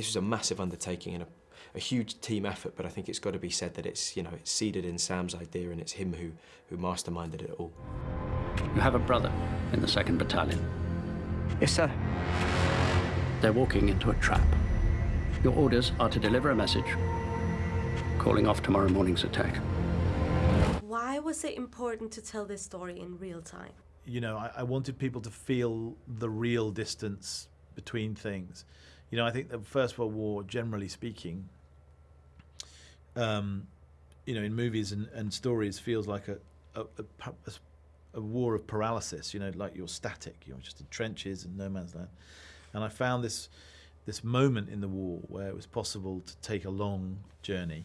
this was a massive undertaking and a, a huge team effort, but I think it's got to be said that it's, you know, it's seeded in Sam's idea and it's him who, who masterminded it all. You have a brother in the 2nd Battalion. Yes, sir. They're walking into a trap. Your orders are to deliver a message, calling off tomorrow morning's attack. Why was it important to tell this story in real time? You know, I, I wanted people to feel the real distance between things. You know, I think the First World War, generally speaking, um, you know, in movies and, and stories, feels like a a, a, a, war of paralysis. You know, like you're static. You're just in trenches and no man's land. And I found this this moment in the war where it was possible to take a long journey,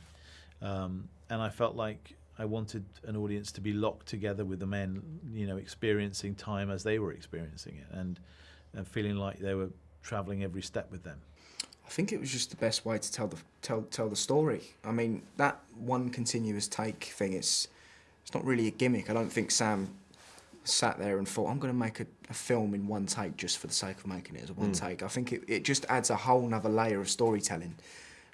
um, and I felt like I wanted an audience to be locked together with the men, you know, experiencing time as they were experiencing it, and and feeling like they were traveling every step with them. I think it was just the best way to tell the tell tell the story. I mean, that one continuous take thing it's it's not really a gimmick. I don't think Sam sat there and thought, I'm going to make a, a, film in one take just for the sake of making it as a one mm. take. I think it, it just adds a whole nother layer of storytelling.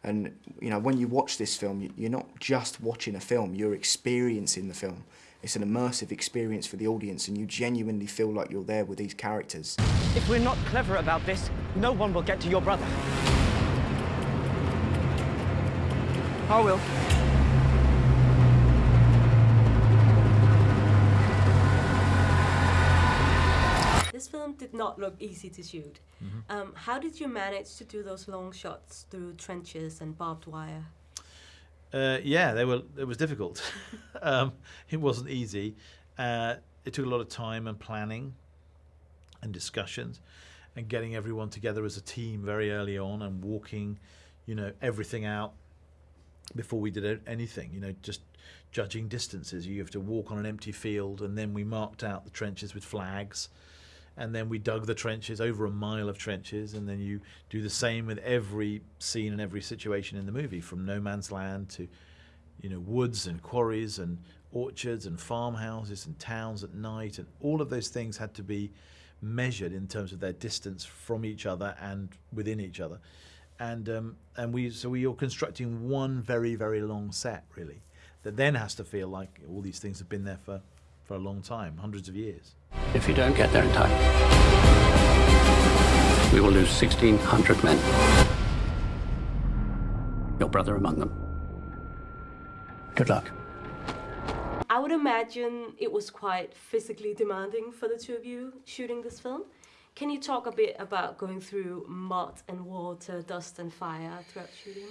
And, you know, when you watch this film, you're not just watching a film, you're experiencing the film. It's an immersive experience for the audience and you genuinely feel like you're there with these characters. If we're not clever about this, no one will get to your brother. I will. This film did not look easy to shoot. Mm -hmm. um, how did you manage to do those long shots through trenches and barbed wire? Uh, yeah, they were. It was difficult. um, it wasn't easy. Uh, it took a lot of time and planning, and discussions, and getting everyone together as a team very early on, and walking, you know, everything out before we did anything. You know, just judging distances. You have to walk on an empty field, and then we marked out the trenches with flags and then we dug the trenches over a mile of trenches and then you do the same with every scene and every situation in the movie from no man's land to you know woods and quarries and orchards and farmhouses and towns at night and all of those things had to be measured in terms of their distance from each other and within each other and um, and we so we are constructing one very very long set really that then has to feel like all these things have been there for for a long time hundreds of years if you don't get there in time, we will lose 1,600 men. Your brother among them. Good luck. I would imagine it was quite physically demanding for the two of you shooting this film. Can you talk a bit about going through mud and water, dust and fire throughout shooting?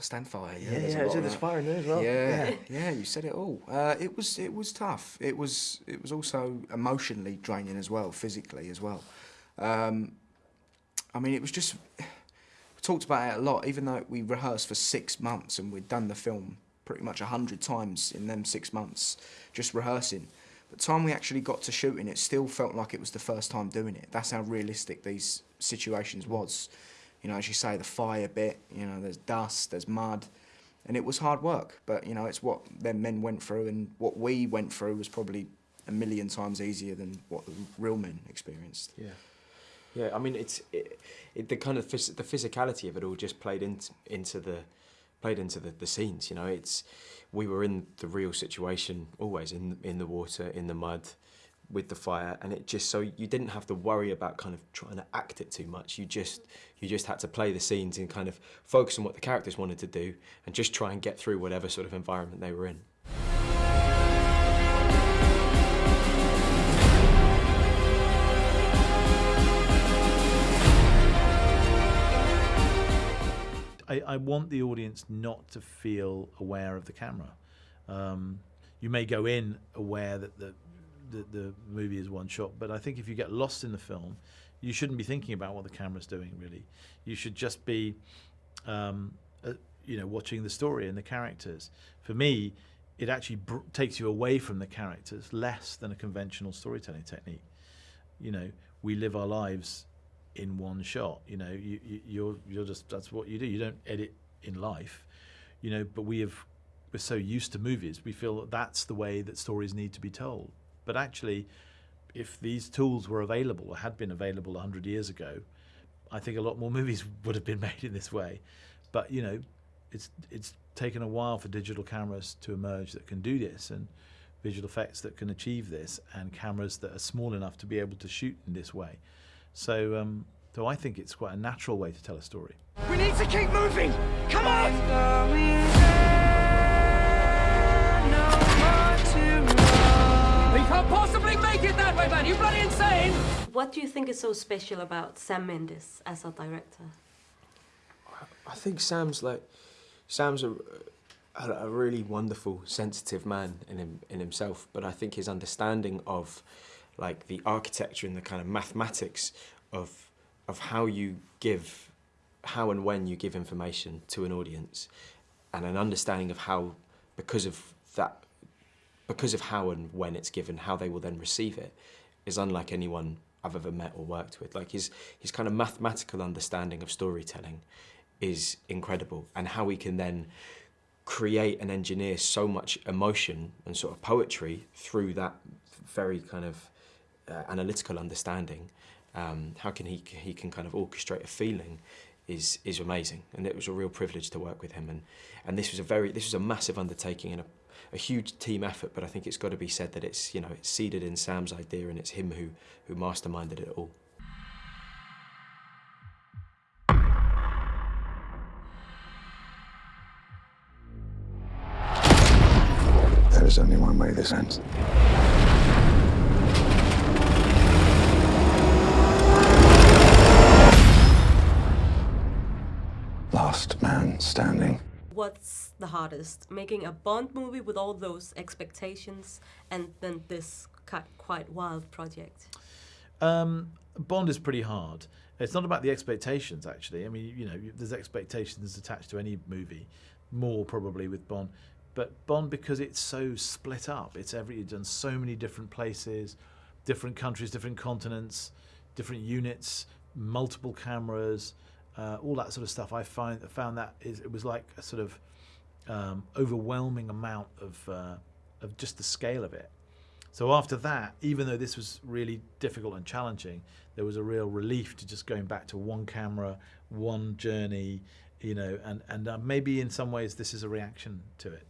Stand fire. Yeah, yeah, yeah there's fire in there as well. Yeah, yeah, yeah you said it all. Uh, it was it was tough. It was it was also emotionally draining as well, physically as well. Um, I mean, it was just we talked about it a lot. Even though we rehearsed for six months and we'd done the film pretty much a hundred times in them six months, just rehearsing. But time we actually got to shooting, it still felt like it was the first time doing it. That's how realistic these situations was you know, as you say, the fire bit, you know, there's dust, there's mud, and it was hard work. But, you know, it's what them men went through, and what we went through was probably a million times easier than what the real men experienced. Yeah. Yeah, I mean, it's it, it, the kind of the physicality of it all just played into into the played into the, the scenes. You know, it's we were in the real situation always in in the water, in the mud, with the fire and it just so you didn't have to worry about kind of trying to act it too much you just you just had to play the scenes and kind of focus on what the characters wanted to do and just try and get through whatever sort of environment they were in I, I want the audience not to feel aware of the camera um, you may go in aware that the the, the movie is one shot. But I think if you get lost in the film, you shouldn't be thinking about what the camera's doing. Really, you should just be, um, uh, you know, watching the story and the characters. For me, it actually takes you away from the characters less than a conventional storytelling technique. You know, we live our lives in one shot. You know, you, you, you're you're just that's what you do. You don't edit in life. You know, but we have we're so used to movies, we feel that that's the way that stories need to be told. But actually, if these tools were available or had been available 100 years ago, I think a lot more movies would have been made in this way. But you know, it's it's taken a while for digital cameras to emerge that can do this, and visual effects that can achieve this, and cameras that are small enough to be able to shoot in this way. So, um, so I think it's quite a natural way to tell a story. We need to keep moving! Come on! We can't possibly make it that way, man! You bloody insane! What do you think is so special about Sam Mendes as a director? I think Sam's like Sam's a, a, a really wonderful, sensitive man in him in himself. But I think his understanding of like the architecture and the kind of mathematics of of how you give, how and when you give information to an audience, and an understanding of how, because of that, because of how and when it's given, how they will then receive it, is unlike anyone I've ever met or worked with. Like his his kind of mathematical understanding of storytelling is incredible and how we can then create and engineer so much emotion and sort of poetry through that very kind of uh, analytical understanding um, how can he he can kind of orchestrate a feeling is is amazing. And it was a real privilege to work with him. And and this was a very this was a massive undertaking and a, a huge team effort. But I think it's got to be said that it's you know it's seeded in Sam's idea and it's him who who masterminded it all. There is only one way this ends. What's the hardest? Making a Bond movie with all those expectations and then this quite wild project? Um, Bond is pretty hard. It's not about the expectations, actually. I mean, you know, there's expectations attached to any movie, more probably with Bond. But Bond, because it's so split up, it's every it's done so many different places, different countries, different continents, different units, multiple cameras, uh, all that sort of stuff. I find found that is it was like a sort of um, overwhelming amount of uh, of just the scale of it. So after that, even though this was really difficult and challenging, there was a real relief to just going back to one camera, one journey, you know, and and uh, maybe in some ways this is a reaction to it.